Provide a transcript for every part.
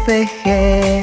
forcejé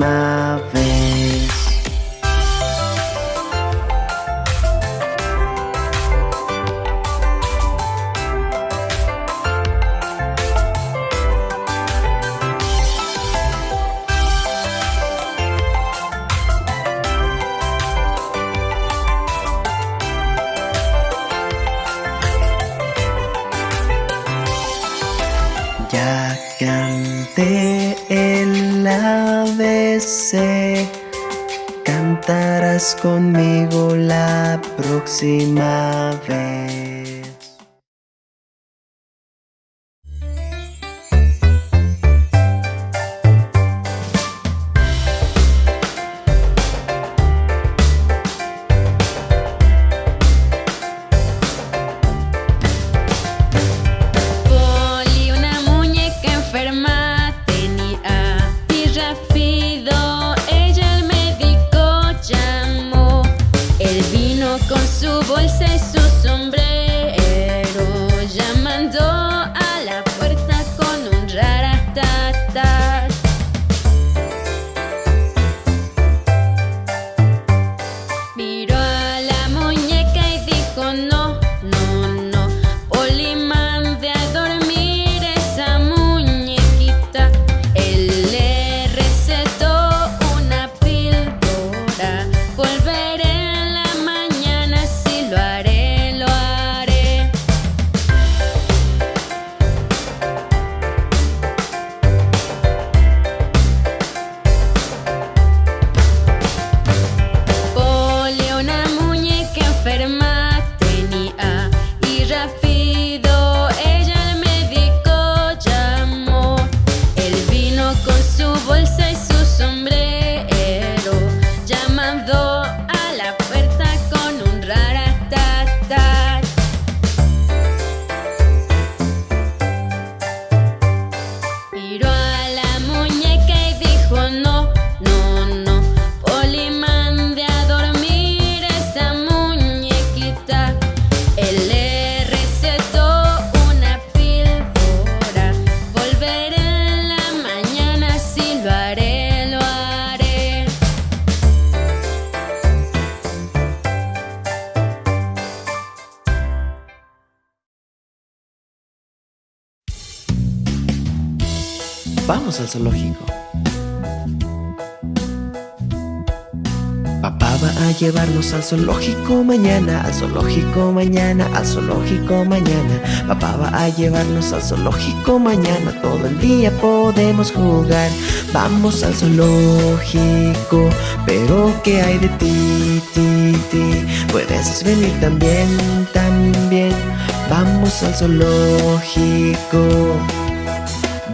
my veins. encima. zoológico. Papá va a llevarnos al zoológico mañana, al zoológico mañana, al zoológico mañana. Papá va a llevarnos al zoológico mañana, todo el día podemos jugar. Vamos al zoológico, pero ¿qué hay de ti, ti, ti? Puedes venir también, también. Vamos al zoológico.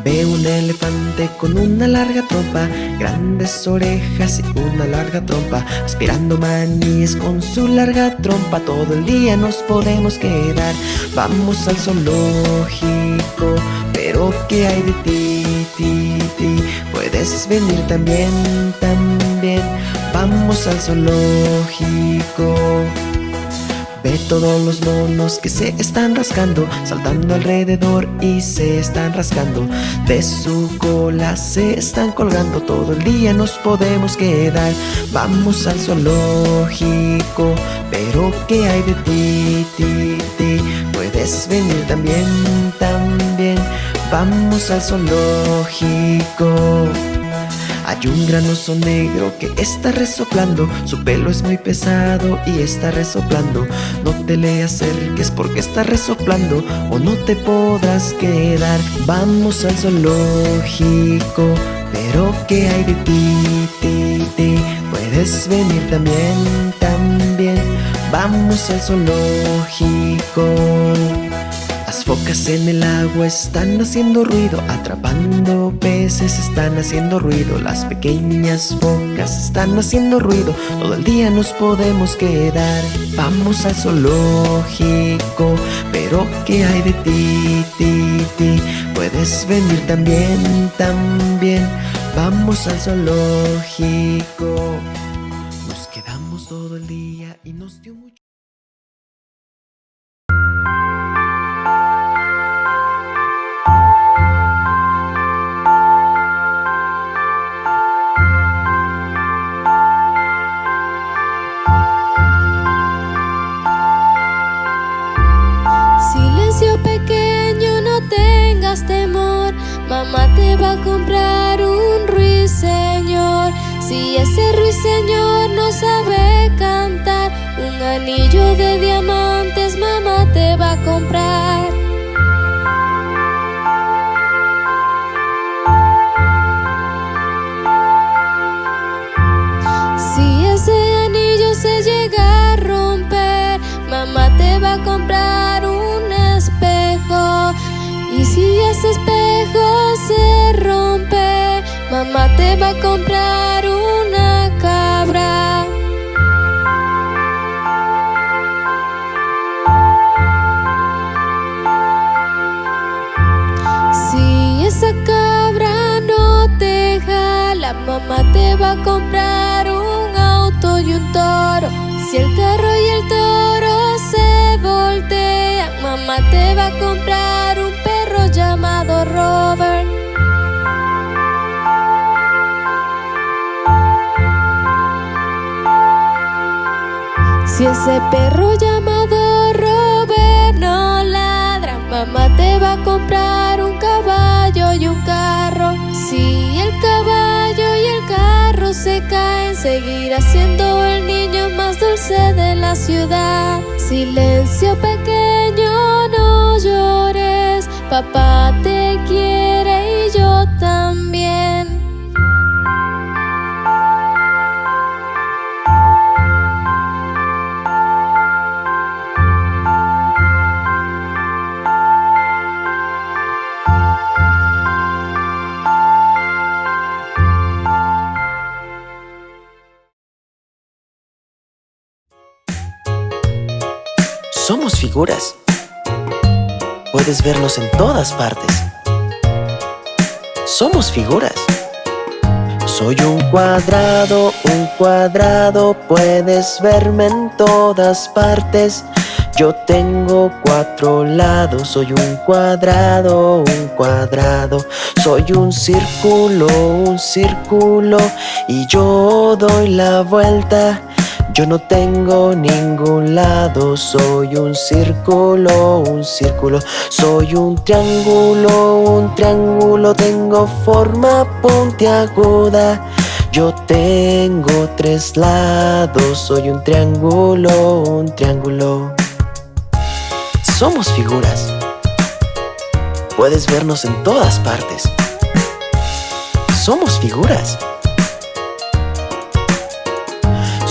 Veo un elefante con una larga trompa, grandes orejas y una larga trompa, aspirando maníes con su larga trompa, todo el día nos podemos quedar. Vamos al zoológico, pero ¿qué hay de ti, ti, ti? Puedes venir también, también, vamos al zoológico. Ve todos los monos que se están rascando Saltando alrededor y se están rascando. De su cola se están colgando Todo el día nos podemos quedar. Vamos al zoológico Pero ¿qué hay de ti, ti, ti? Puedes venir también, también. Vamos al zoológico hay un gran oso negro que está resoplando. Su pelo es muy pesado y está resoplando. No te le acerques porque está resoplando O no te podrás quedar. Vamos al zoológico Pero ¿qué hay de ti, ti, ti? Puedes venir también, también. Vamos al zoológico focas en el agua están haciendo ruido, atrapando peces están haciendo ruido, las pequeñas focas están haciendo ruido, todo el día nos podemos quedar. Vamos al zoológico, pero ¿qué hay de ti, ti, ti? Puedes venir también, también, vamos al zoológico. Nos quedamos todo el día y nos dio comprar un ruiseñor. Si ese ruiseñor no sabe cantar, un anillo de diamantes mamá te va a comprar. Si ese anillo se llega a romper, mamá te va a comprar un espejo. Y si ese espejo se mamá te va a comprar una cabra. Si esa cabra no te jala, mamá te va a comprar un auto y un toro. Si el carro ese perro llamado Robert no ladra, mamá te va a comprar un caballo y un carro. Si el caballo y el carro se caen, seguirá siendo el niño más dulce de la ciudad. Silencio pequeño, no llores, papá te quiere Puedes vernos en todas partes. Somos figuras. Soy un cuadrado, un cuadrado, puedes verme en todas partes. Yo tengo cuatro lados, soy un cuadrado, un cuadrado. Soy un círculo, un círculo, y yo doy la vuelta. Yo no tengo ningún lado, soy un círculo, un círculo, soy un triángulo, un triángulo, tengo forma puntiaguda. Yo tengo tres lados, soy un triángulo, un triángulo. Somos figuras. Puedes vernos en todas partes. Somos figuras.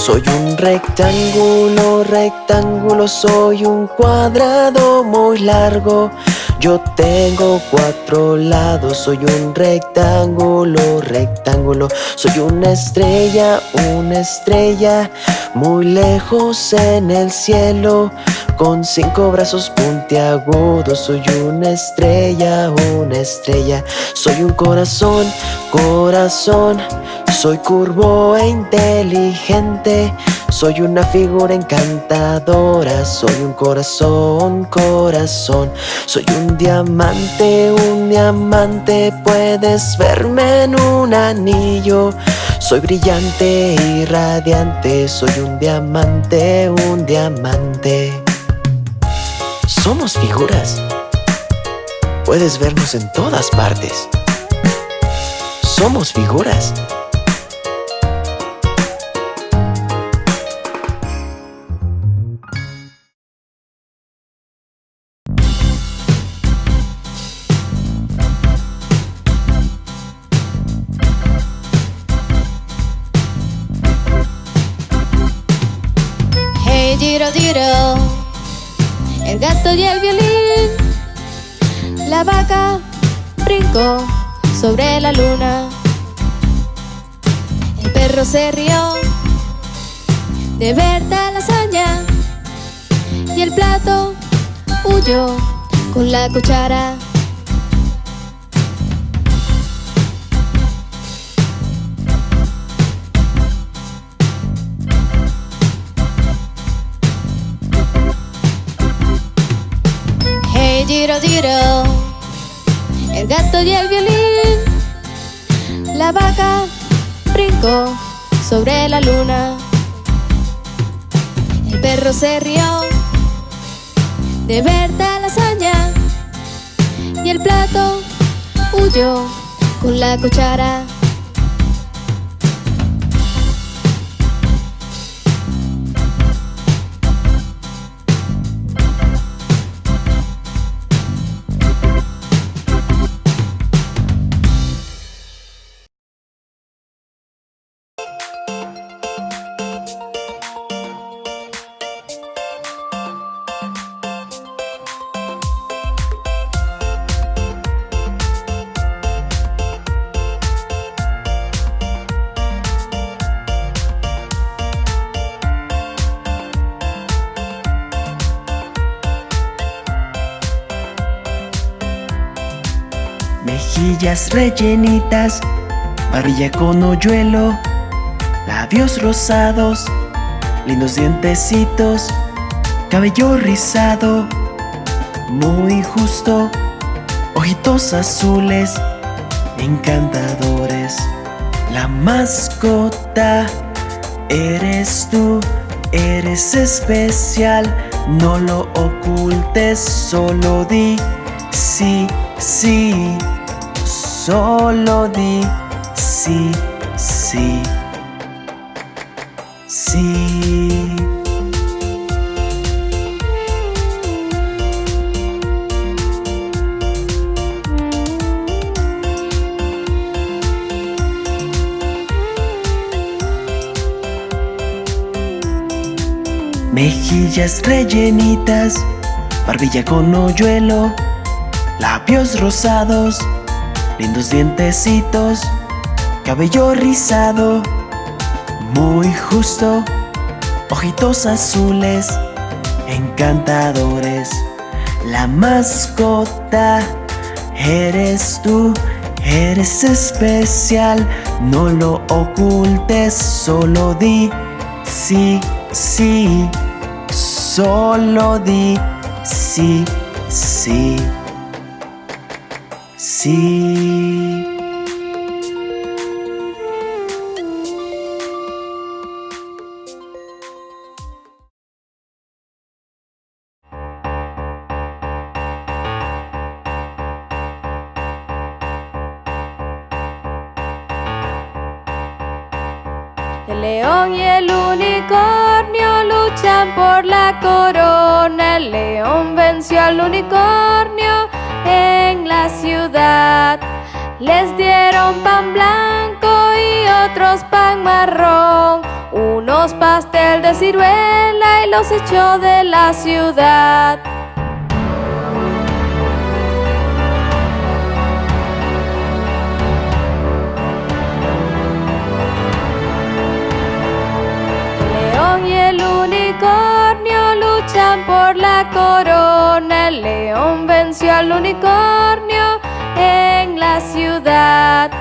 Soy un rectángulo, rectángulo, soy un cuadrado muy largo. Yo tengo cuatro lados, soy un rectángulo, rectángulo. Soy una estrella, una estrella, muy lejos en el cielo. Con cinco brazos puntiagudos Soy una estrella, una estrella. Soy un corazón, corazón. Soy curvo e inteligente. Soy una figura encantadora, soy un corazón, corazón. Soy un diamante, un diamante. Puedes verme en un anillo. Soy brillante y radiante Soy un diamante, un diamante Somos figuras. Puedes vernos en todas partes. Somos figuras. Giro, el gato y el violín, la vaca brincó sobre la luna, el perro se rió de ver tal hazaña. Y el plato huyó con la cuchara. El gato y el violín La vaca brincó sobre la luna. El perro se rió de ver tal hazaña Y el plato huyó con la cuchara rellenitas, barbilla con hoyuelo, labios rosados, lindos dientecitos, cabello rizado, muy justo, ojitos azules, encantadores. La mascota eres tú, eres especial, no lo ocultes, solo di sí, sí. Solo di sí, sí, sí. Mejillas rellenitas, barbilla con hoyuelo, labios rosados, lindos dientecitos, cabello rizado, muy justo, ojitos azules, encantadores. La mascota eres tú, eres especial, no lo ocultes, solo di sí, sí, solo di sí, sí. El león y el unicornio luchan por la corona. El león venció al unicornio les dieron pan blanco y otros pan marrón, unos pastel de ciruela y los echó de la ciudad. León y el unicornio luchan por la corona, el león venció al unicornio en la ciudad.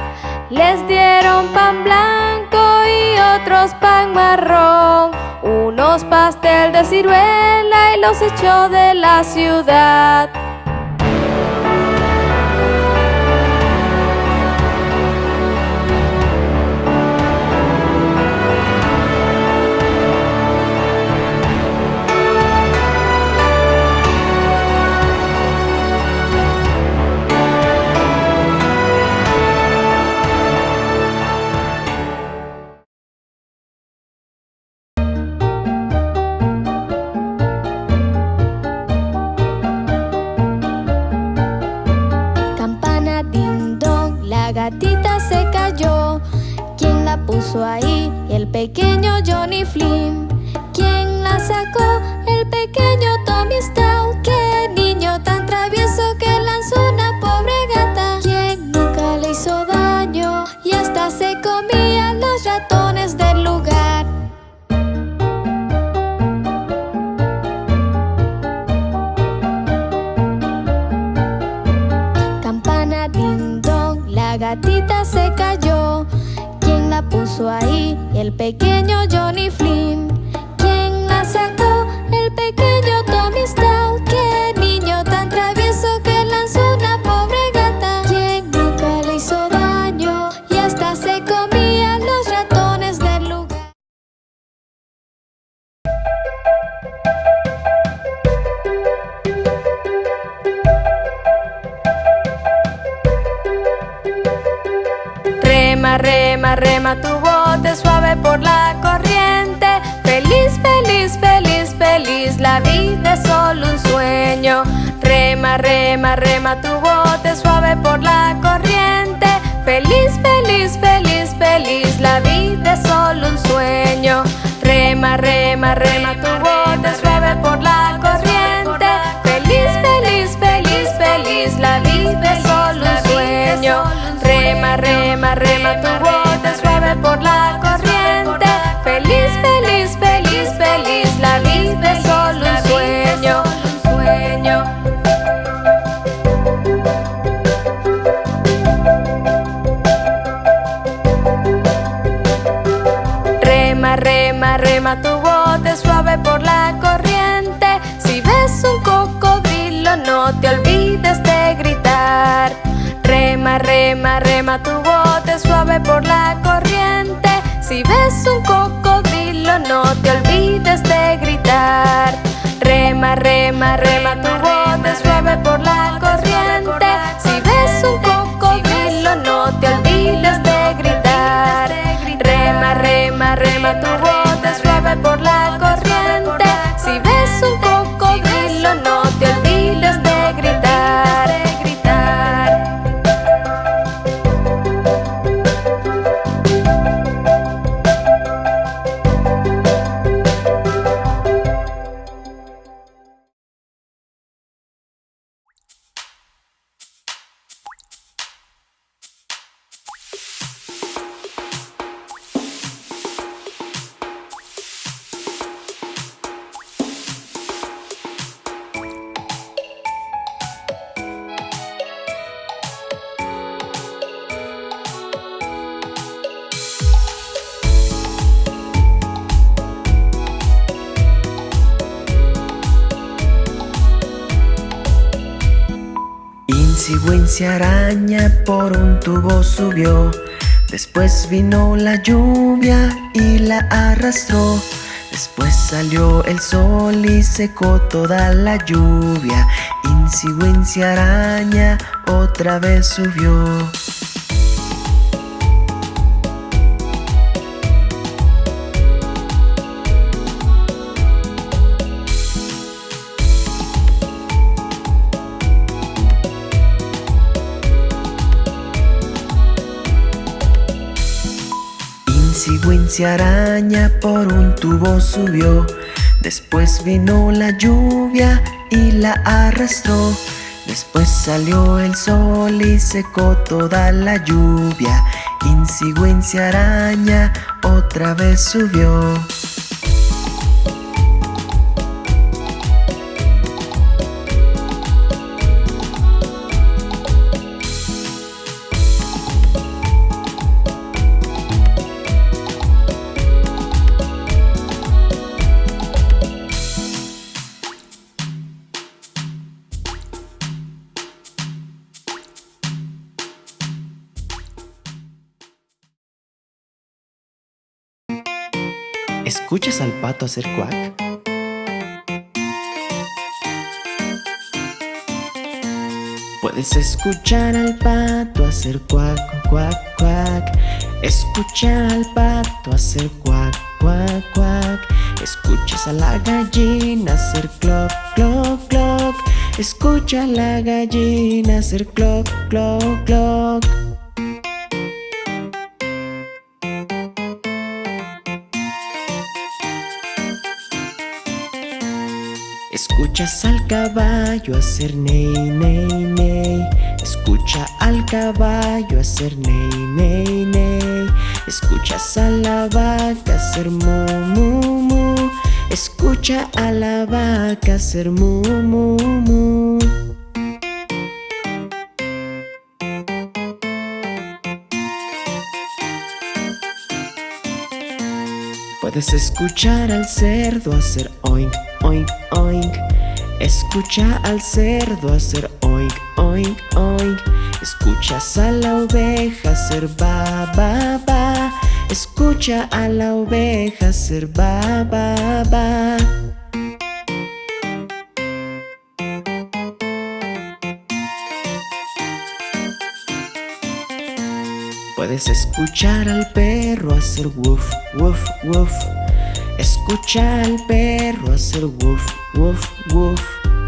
Les dieron pan blanco y otros pan marrón, unos pastel de ciruela y los echó de la ciudad. wabarakatuh. tu subió. Después vino la lluvia y la arrastró. Después salió el sol y secó toda la lluvia. Insigüencia araña otra vez subió. se araña por un tubo subió. Después vino la lluvia y la arrastró. Después salió el sol y secó toda la lluvia. Insigüencia araña otra vez subió. Pato hacer cuac? Puedes escuchar al pato hacer cuac, cuac, cuac. Escucha al pato hacer cuac, cuac, cuac. Escuchas a la gallina hacer cloc, cloc, cloc. Escucha a la gallina hacer cloc, cloc, cloc Escuchas al caballo hacer ney, ney, ney. Escucha al caballo hacer ney, ney, ney. Escuchas a la vaca hacer mu, mu, mu. Escucha a la vaca hacer mu, mu, mu. Puedes escuchar al cerdo hacer oink, oink, oink. Escucha al cerdo hacer oink, oink, oink. Escuchas a la oveja hacer ba, ba, ba. Escucha a la oveja hacer ba, ba, ba. Puedes escuchar al perro hacer woof, woof, woof Escucha al perro hacer woof, woof, woof.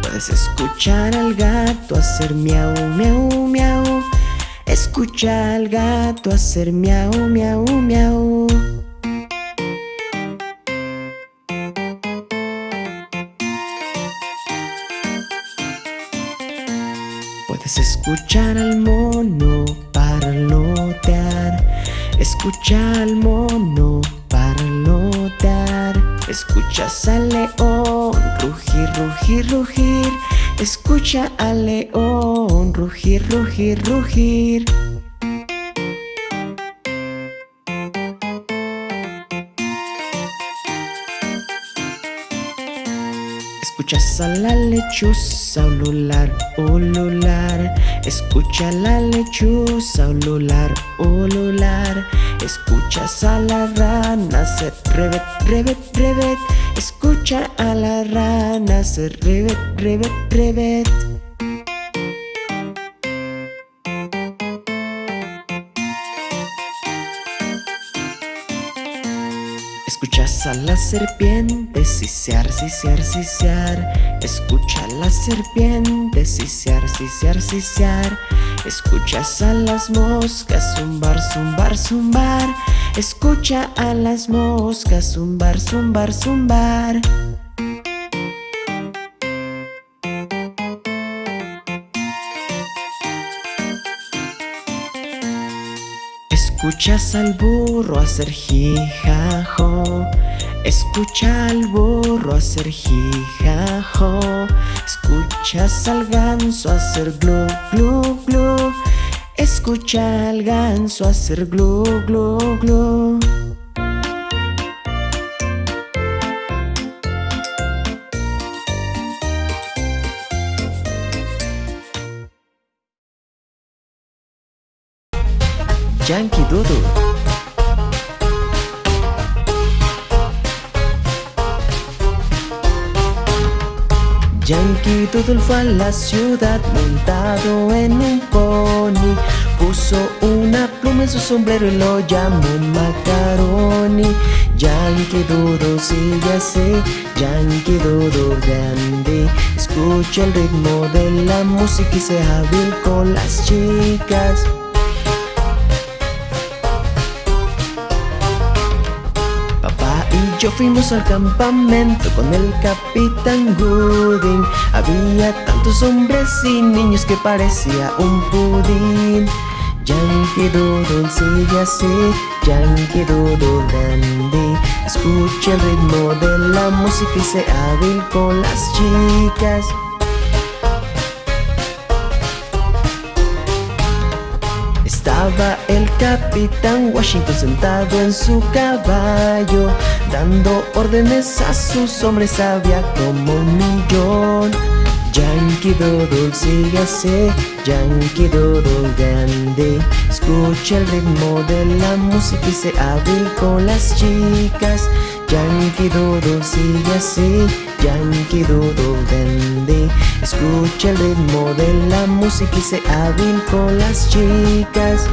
Puedes escuchar al gato hacer miau, miau, miau. Escucha al gato hacer miau, miau, miau. Puedes escuchar al mono parlotear. Escucha al mono parlotear Escuchas al león rugir, rugir, rugir. Escucha al león rugir, rugir, rugir Escuchas a la lechuza ulular, ulular. Escucha a la lechuza ulular, ulular. Escuchas a la rana hacer revet, revet, revet Escucha a la rana hacer revet, revet, revet Escuchas a la serpiente sisear, sisear, sisear. Escucha a la serpiente sisear, sisear, sisear. Escuchas a las moscas zumbar, zumbar, zumbar. Escucha a las moscas zumbar, zumbar, zumbar Escuchas al burro hacer jijajo. Escucha al burro hacer jijajo. Escuchas al ganso hacer glu, glu, glu. Escucha al ganso hacer glu, glu, glu Fue a la ciudad montado en un pony. Puso una pluma en su sombrero y lo llamó Macaroni. Yankee Doodle sigue así, Yankee Doodle grande. Escucha el ritmo de la música y sea hábil con las chicas Yo fuimos al campamento con el capitán Gooding. Había tantos hombres y niños que parecía un pudín. Yankee Doodle sigue así, Yankee Doodle dandy. Escucha el ritmo de la música y sea hábil con las chicas El capitán Washington sentado en su caballo Dando órdenes a sus hombres había como un millón. Yankee Doodle sigue así, Yankee Doodle grande. Escucha el ritmo de la música y se hábil con las chicas Yankee Doodle sigue así, Yankee Doodle Dandy. Escucha el ritmo de la música y se hábil con las chicas.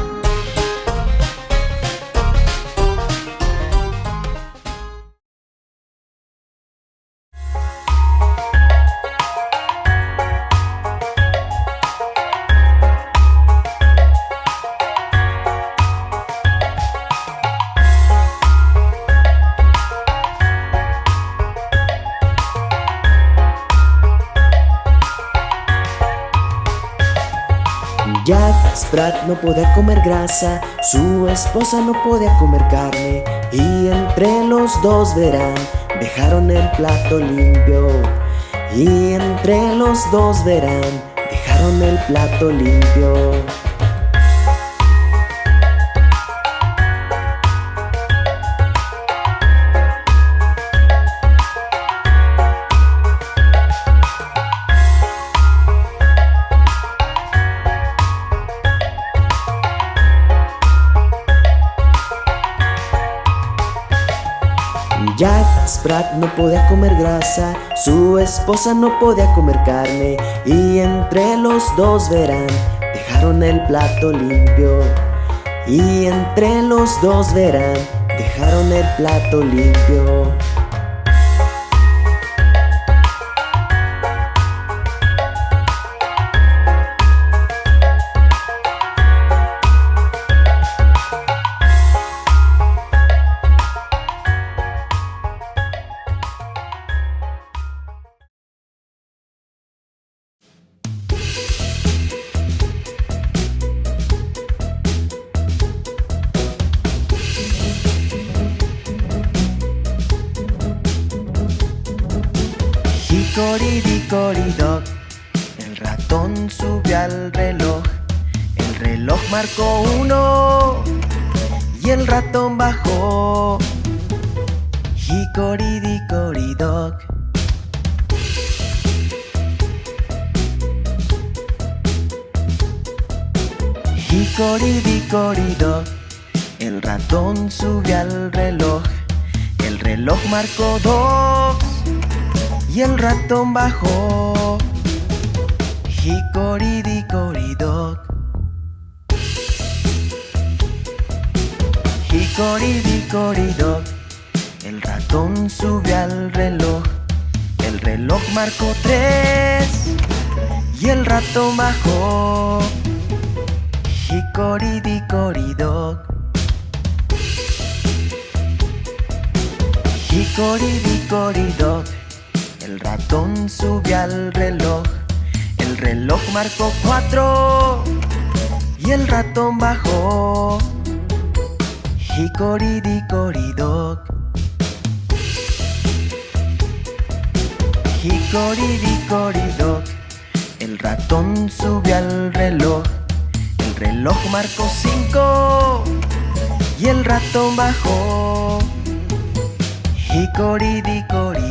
No podía comer grasa, su esposa no podía comer carne y entre los dos verán, dejaron el plato limpio y entre los dos verán, dejaron el plato limpio. Jack Sprat no podía comer grasa, su esposa no podía comer carne y entre los dos verán, dejaron el plato limpio. Y entre los dos verán, dejaron el plato limpio. El reloj marcó cinco y el ratón bajó. Hickory-dickory-dock.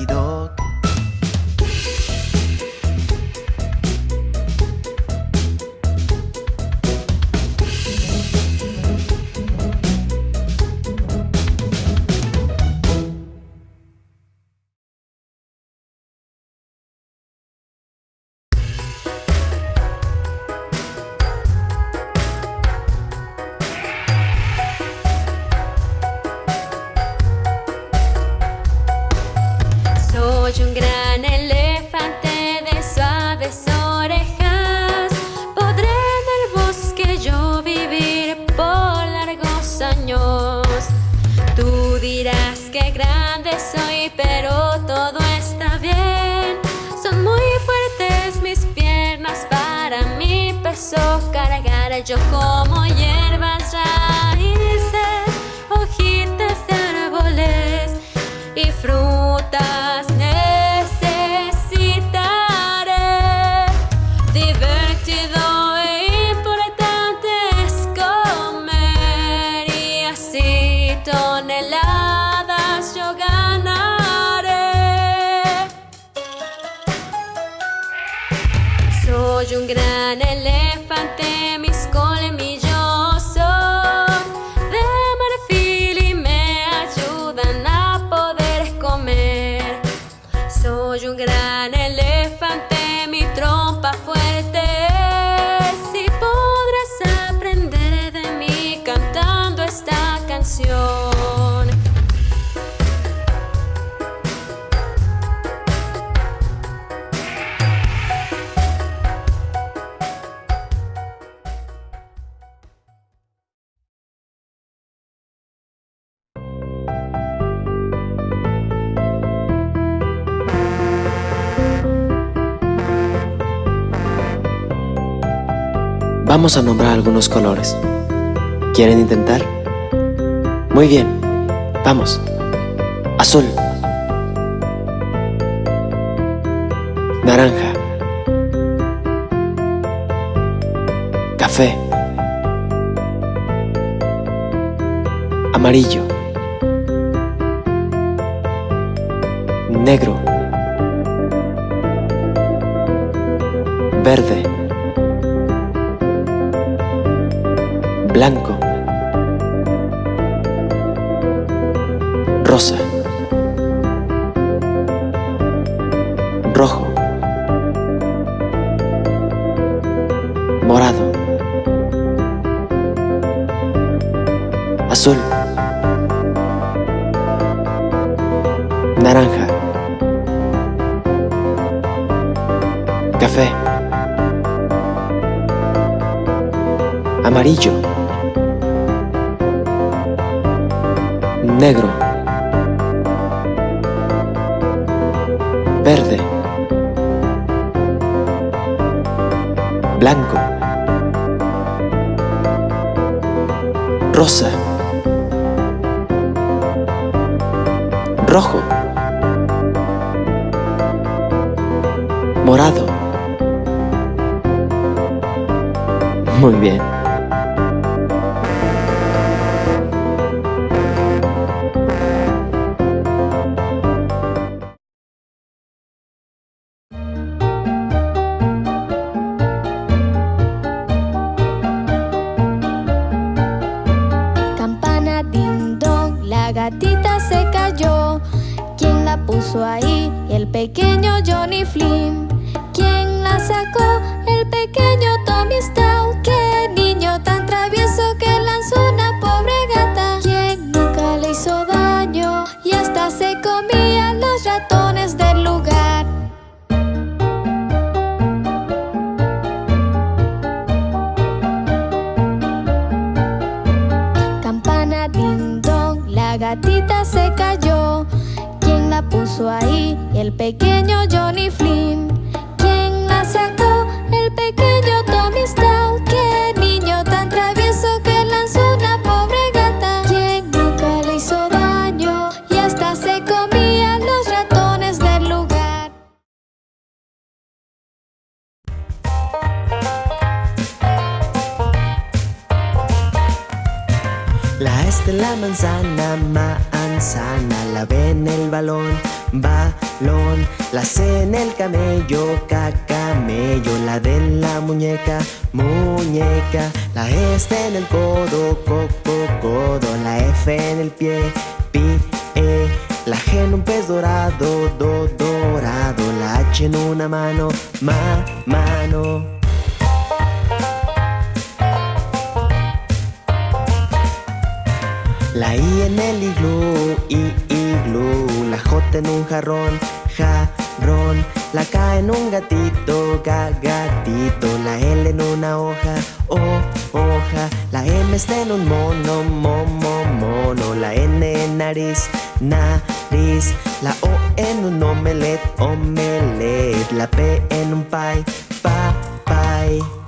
Vamos a nombrar algunos colores. ¿Quieren intentar? Muy bien, vamos. Azul. Naranja. Café. Amarillo. Negro. Verde. Blanco, rosa, rojo, morado, azul, naranja, café, amarillo, negro, verde, blanco, rosa, rojo, morado. Puso ahí? El pequeño Johnny Flynn. Nariz, nariz. La O en un omelet, omelet La P en un pie, pa, pie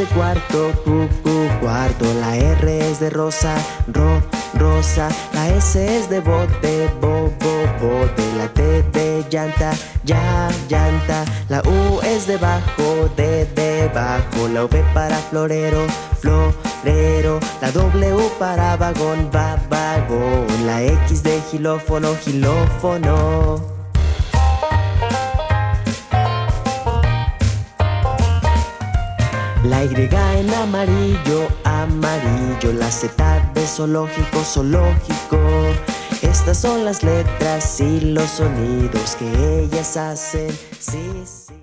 de cuarto, Q, Q, cuarto. La R es de rosa, ro, rosa. La S es de bote, bo, bo, bote. La T de llanta, ya, llanta. La U es de bajo, de debajo. La V para florero, florero. La W para vagón, va, vagón. La X de gilófono, gilófono. La Y en amarillo, amarillo La Z de zoológico, zoológico. Estas son las letras y los sonidos que ellas hacen. Sí, sí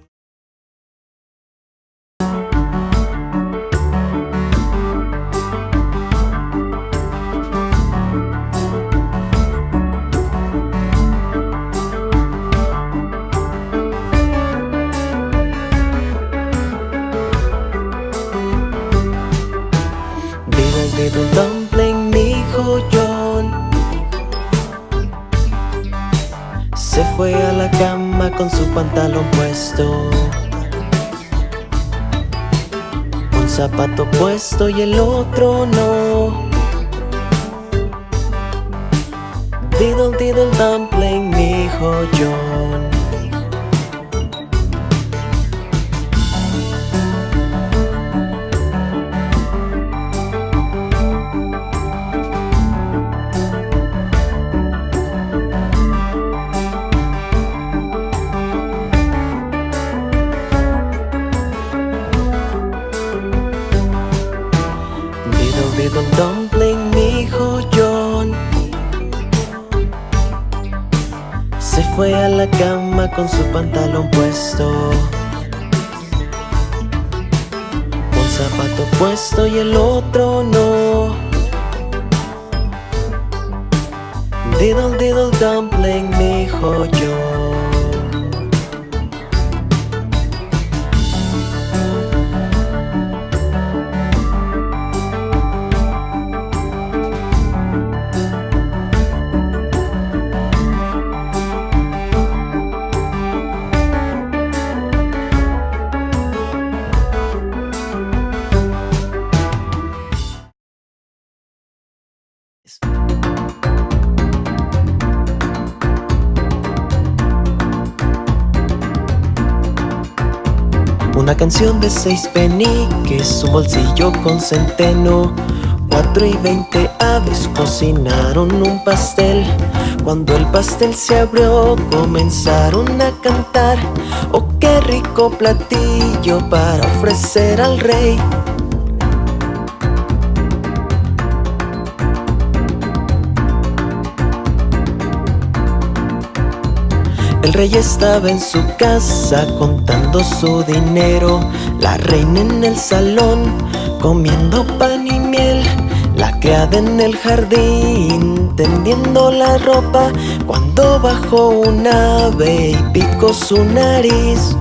con su pantalón puesto. Un zapato puesto y el otro no. Diddle diddle dumpling, mi hijo John con su pantalón puesto. Un zapato puesto y el otro no. Diddle diddle dumpling, mi hijo yo canción de seis peniques, un bolsillo con centeno. Cuatro y veinte aves cocinaron un pastel. Cuando el pastel se abrió comenzaron a cantar. Oh, qué rico platillo para ofrecer al rey El rey estaba en su casa contando su dinero. La reina en el salón comiendo pan y miel. La criada en el jardín tendiendo la ropa. Cuando bajó un ave y picó su nariz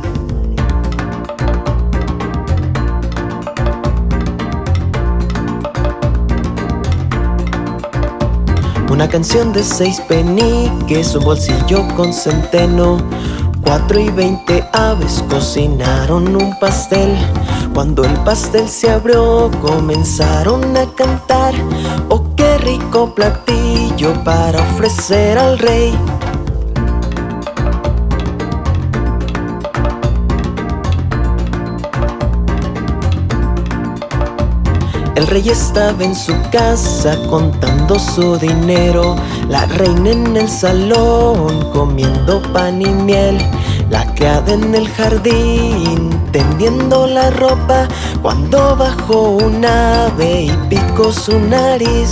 Canción de seis peniques, un bolsillo con centeno. Cuatro y veinte aves cocinaron un pastel. Cuando el pastel se abrió comenzaron a cantar. Oh, qué rico platillo para ofrecer al rey El rey estaba en su casa contando su dinero. La reina en el salón comiendo pan y miel. La criada en el jardín tendiendo la ropa. Cuando bajó un ave y picó su nariz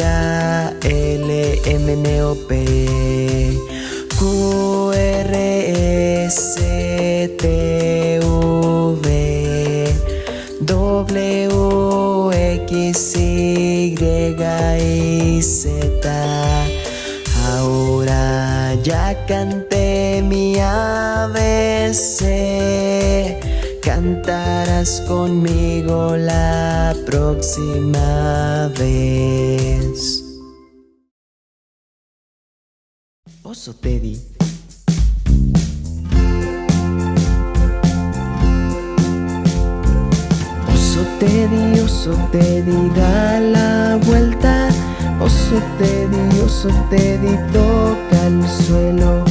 A, L, M, N, O, P Q, R, S, T, V W, X, Y y Z Ahora ya canté mi ABC Cantarás conmigo la próxima vez. Oso Teddy. Oso Teddy, oso Teddy, da la vuelta. Oso Teddy, oso Teddy, toca el suelo.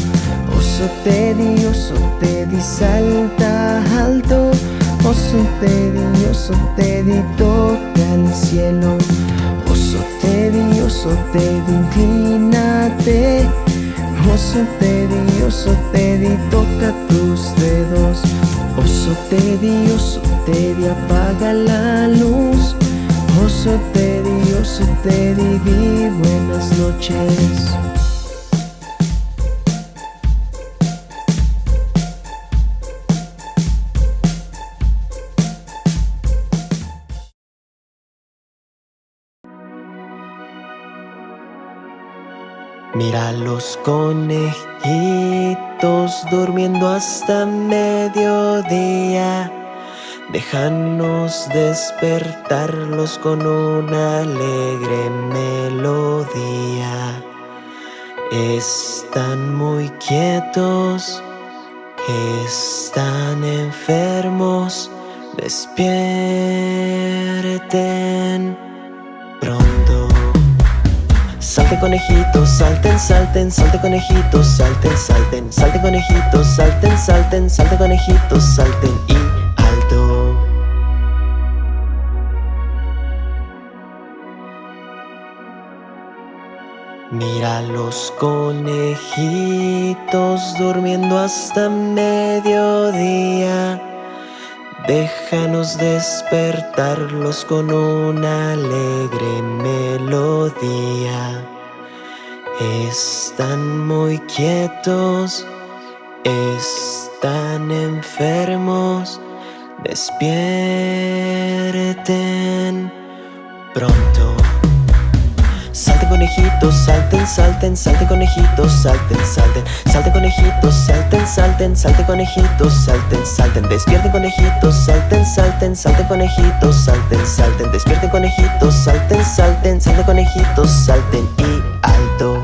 Oso Teddy, oso Teddy, salta alto Teddy, oso Teddy, toca el cielo. Teddy, oso Teddy, inclínate Teddy, oso Teddy, toca tus dedos. Teddy, oso Teddy, apaga la luz. Oso Teddy, oso Teddy, di buenas noches Mira los conejitos durmiendo hasta mediodía. Déjanos despertarlos con una alegre melodía. Están muy quietos, están enfermos. Despierten Salte conejitos, salten, salten, salte conejitos, salten, salten, salte conejitos, salten, salten, salte conejitos, salten y alto. Mira los conejitos durmiendo hasta mediodía. Déjanos despertarlos con una alegre melodía. Están muy quietos, están enfermos, despierten pronto. Salten conejitos, salten, salten, salten conejitos, salten, salten, salten conejitos, salten, salten, salten conejitos, salten, salten, despierten conejitos, salten, salten, salten conejitos, salten, salten, despierten conejitos, salten, salten, salten conejitos, salten y alto.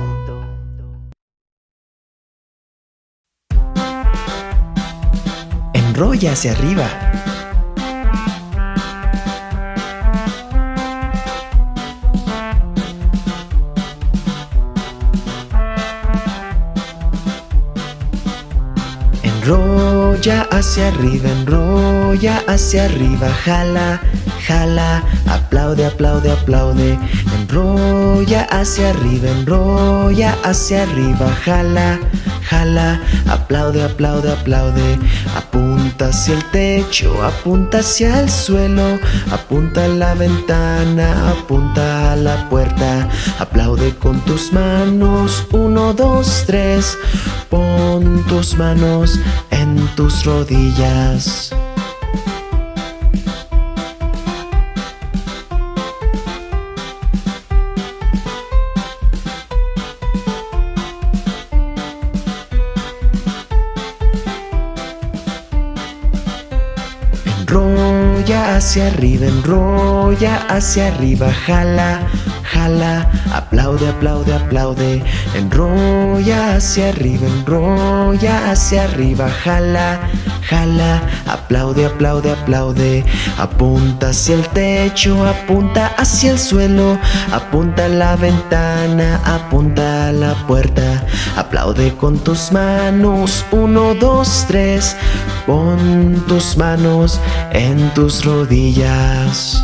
Enrolla hacia arriba. Enrolla hacia arriba, enrolla hacia arriba, jala, jala, aplaude, aplaude, aplaude. Enrolla hacia arriba, enrolla hacia arriba, jala, jala, aplaude, aplaude, aplaude. Hacia el techo, apunta hacia el suelo, apunta a la ventana, apunta a la puerta. Aplaude con tus manos, uno, dos, tres. Pon tus manos en tus rodillas. Hacia arriba, enrolla hacia arriba, jala, jala, aplaude, aplaude, aplaude. Enrolla hacia arriba, enrolla hacia arriba, jala, jala, aplaude, aplaude, aplaude. Apunta hacia el techo, apunta hacia el suelo, apunta a la ventana, apunta la puerta. Aplaude con tus manos, uno, dos, tres. Pon tus manos en tus rodillas.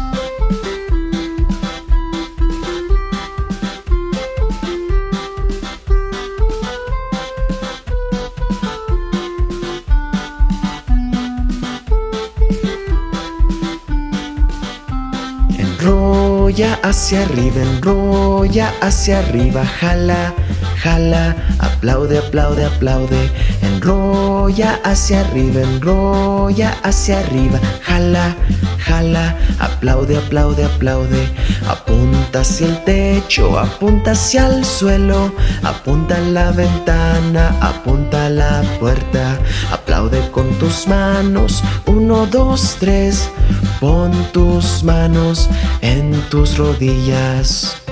Hacia arriba, enrolla hacia arriba, jala, jala, aplaude, aplaude, aplaude, enrolla hacia arriba, enrolla hacia arriba, jala, jala, aplaude, aplaude, aplaude, apunta hacia el techo, apunta hacia el suelo, apunta a la ventana, apunta a la puerta, aplaude con tus manos, uno, dos, tres, pon tus manos en tus rodillas.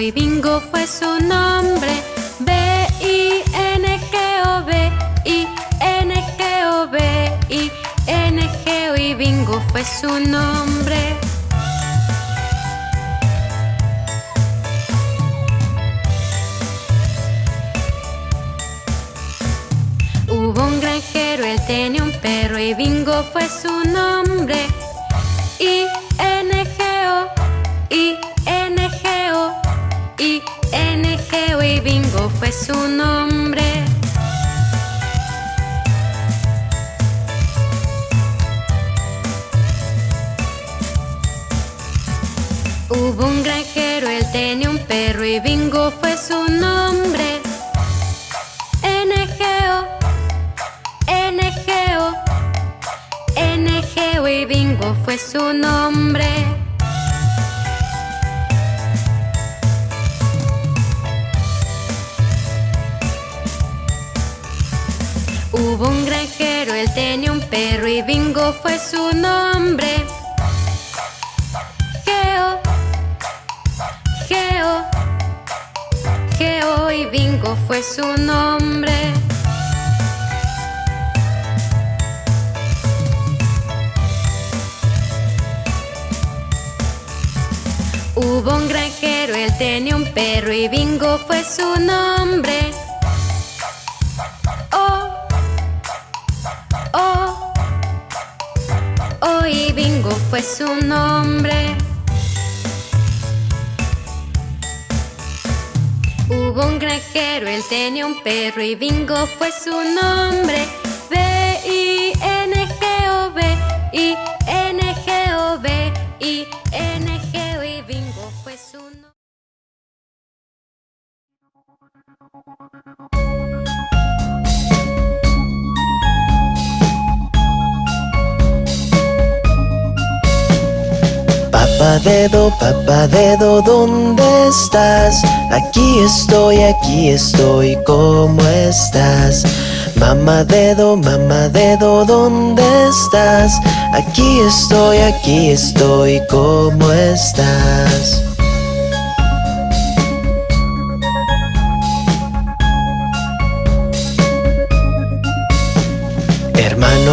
Y Bingo fue su nombre. B-I-N-G-O, B-I-N-G-O, B-I-N-G-O y Bingo fue su nombre. Hubo un granjero, él tenía un perro y Bingo fue su nombre. I-N-G-O, Bingo fue su nombre. Hubo un granjero, él tenía un perro y Bingo fue su nombre. N-G-O, N-G-O, N-G-O y Bingo fue su nombre. Hubo un granjero, él tenía un perro y Bingo fue su nombre. Geo, Geo, Geo y Bingo fue su nombre. Hubo un granjero, él tenía un perro y Bingo fue su nombre. Fue su nombre. Hubo un granjero, él tenía un perro y Bingo fue su nombre. B-I-N-G-O, Papá dedo, papá dedo, ¿dónde estás? Aquí estoy, aquí estoy, ¿cómo estás? Mamá dedo, mamá dedo, ¿dónde estás? Aquí estoy, aquí estoy, ¿cómo estás?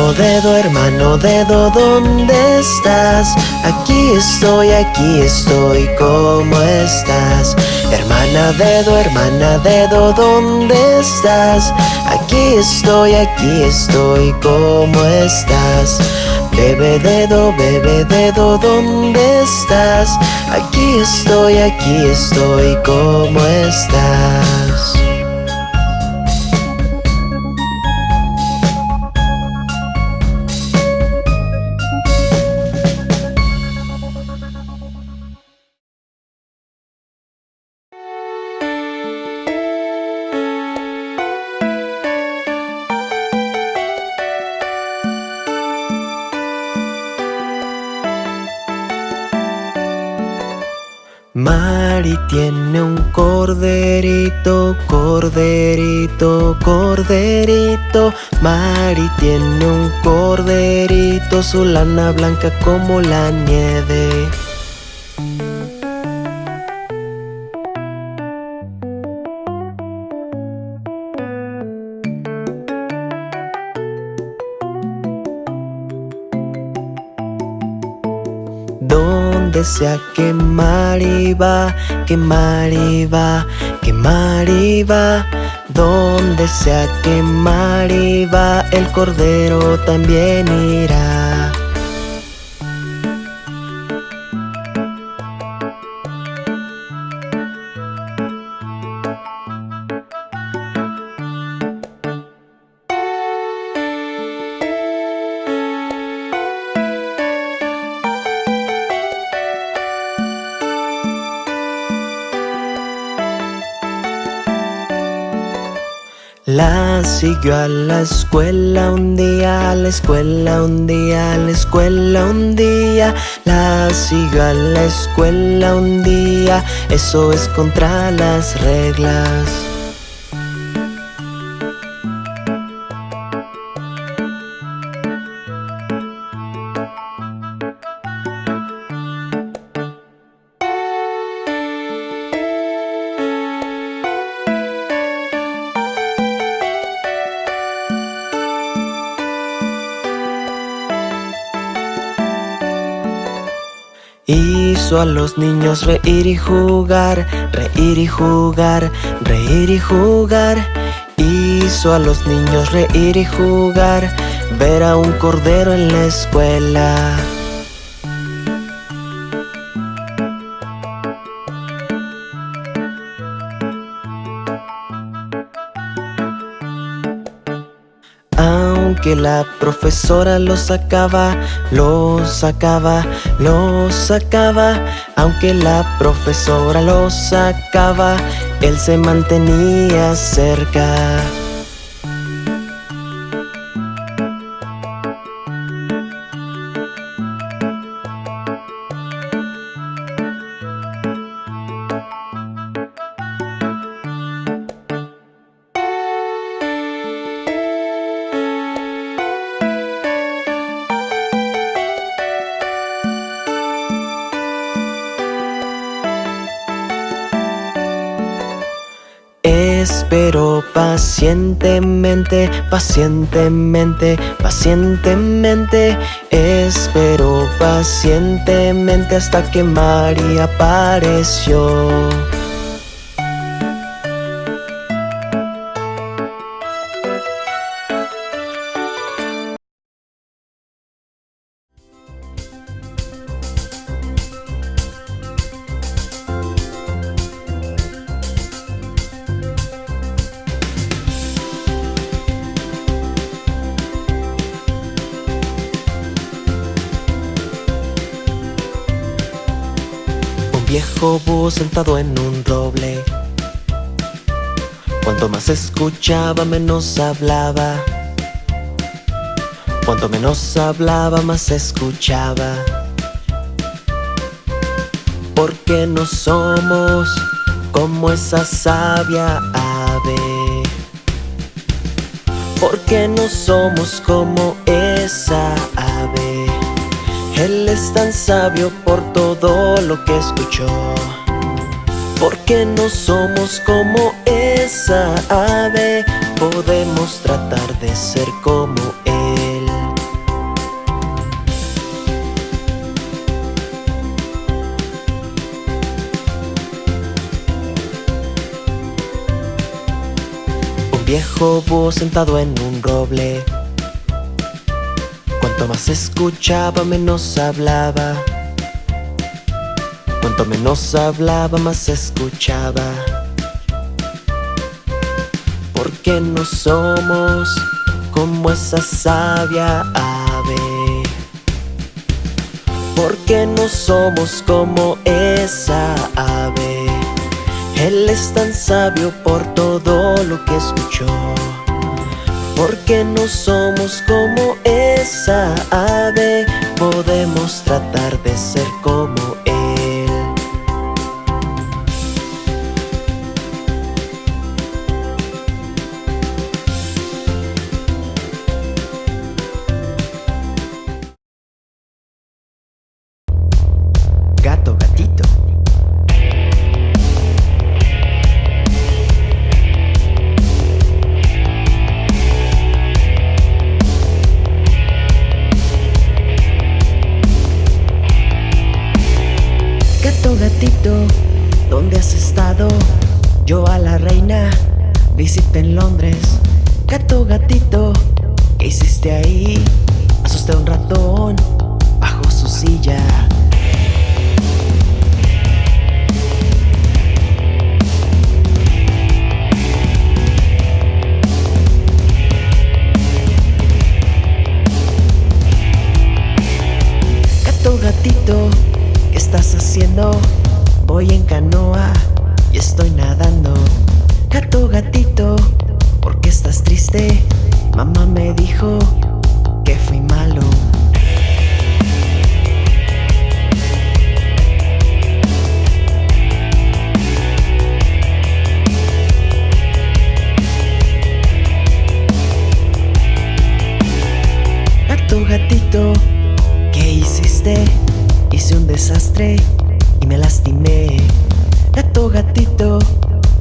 Hermano dedo, hermano dedo, ¿dónde estás? Aquí estoy, aquí estoy, ¿cómo estás? Hermana dedo, hermana dedo, ¿dónde estás? Aquí estoy, aquí estoy, ¿cómo estás? Bebe dedo, bebe dedo, ¿dónde estás? Aquí estoy, aquí estoy, ¿cómo estás? Corderito, corderito, corderito. Mari tiene un corderito, su lana blanca como la nieve. Donde sea que Mariva, que Mariva, que Mariva, donde sea que Mariva, el cordero también irá. Siguió a la escuela un día, a la escuela un día, a la escuela un día. La siguió a la escuela un día, eso es contra las reglas. Hizo a los niños reír y jugar, reír y jugar, reír y jugar. Hizo a los niños reír y jugar, ver a un cordero en la escuela. Que la profesora lo sacaba, lo sacaba, lo sacaba. Aunque la profesora lo sacaba, él se mantenía cerca. Pacientemente, pacientemente, pacientemente. Espero pacientemente hasta que María apareció escuchaba menos hablaba. Cuanto menos hablaba más escuchaba. Porque no somos como esa sabia ave. Porque no somos como esa ave. Él es tan sabio por todo lo que escuchó Porque no somos como esa ave. Podemos tratar de ser como Él. Un viejo búho sentado en un roble. Cuanto más escuchaba, menos hablaba. Cuanto menos hablaba, más escuchaba. Porque no somos como esa sabia ave. Porque no somos como esa ave. Él es tan sabio por todo lo que escuchó. Porque no somos como esa ave Podemos tratar de ser como él Voy en canoa y estoy nadando. Gato, gatito, ¿por qué estás triste? Mamá me dijo que fui malo. Gato, gatito, ¿qué hiciste? Hice un desastre y me lastimé. Gato, gatito,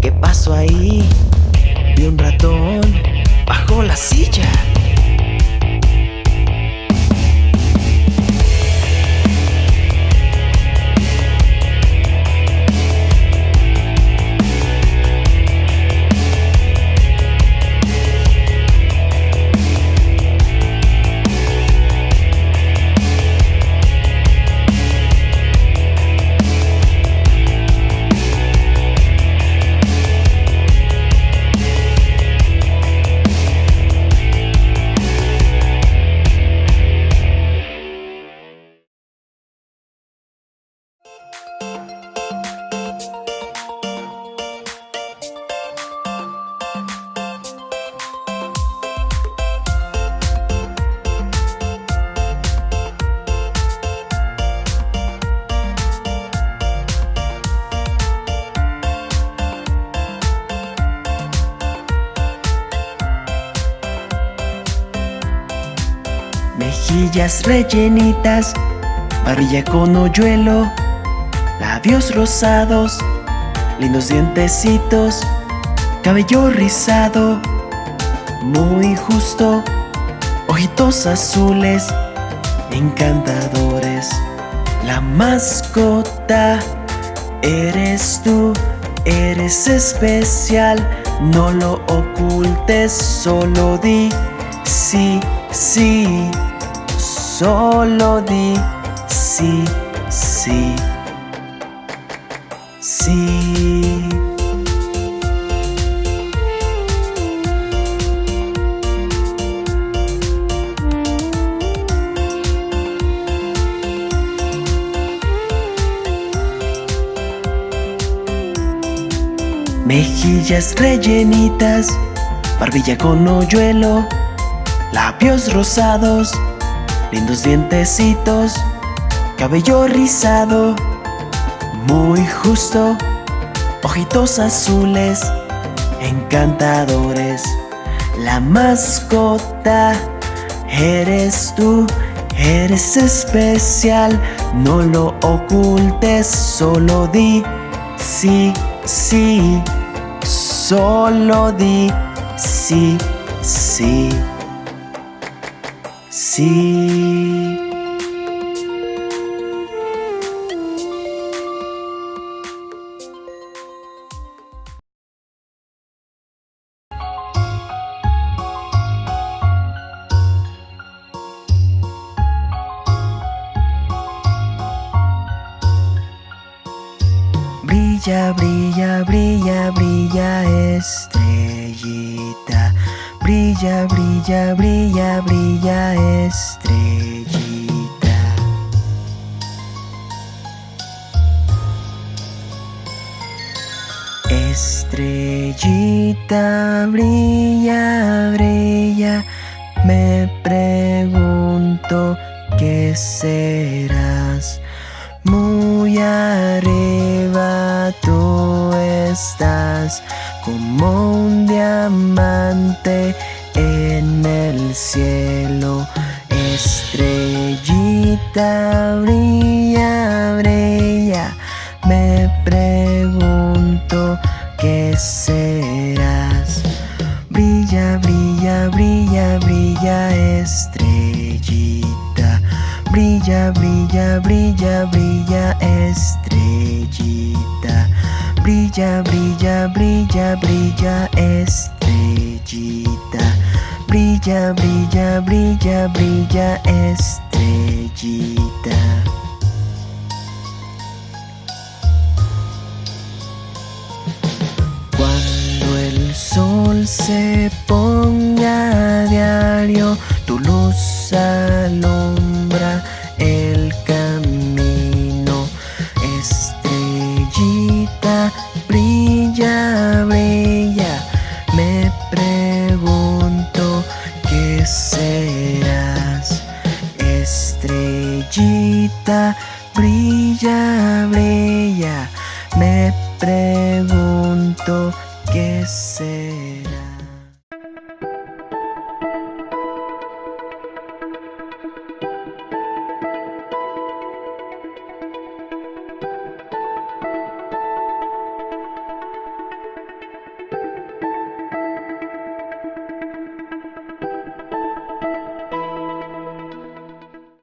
¿qué pasó ahí? Vi un ratón bajo la silla. Rellenitas, barbilla con hoyuelo, labios rosados, lindos dientecitos, cabello rizado, muy justo, ojitos azules, encantadores. La mascota eres tú, eres especial, no lo ocultes, solo di sí, sí, solo di sí, sí, sí. Mejillas rellenitas, barbilla con hoyuelo, labios rosados, lindos dientecitos, cabello rizado, muy justo, ojitos azules, encantadores. La mascota eres tú, eres especial, no lo ocultes, solo di sí, sí, solo di sí, sí, sí. Brilla, brilla, Brilla, brilla, brilla, brilla estrellita. Estrellita, brilla, brilla. Me pregunto qué serás. Muy arriba tú estás como un diamante el cielo. Estrellita brilla, brilla. Me pregunto qué serás. Brilla, brilla, brilla, brilla, estrellita. Brilla, brilla, brilla, brilla, estrellita. Brilla, brilla, brilla, brilla, estrellita. Brilla, brilla, brilla, brilla, estrellita. Cuando el sol se ponga a diario, tu luz alumbra el camino. Brilla, brilla. Me pregunto qué serás.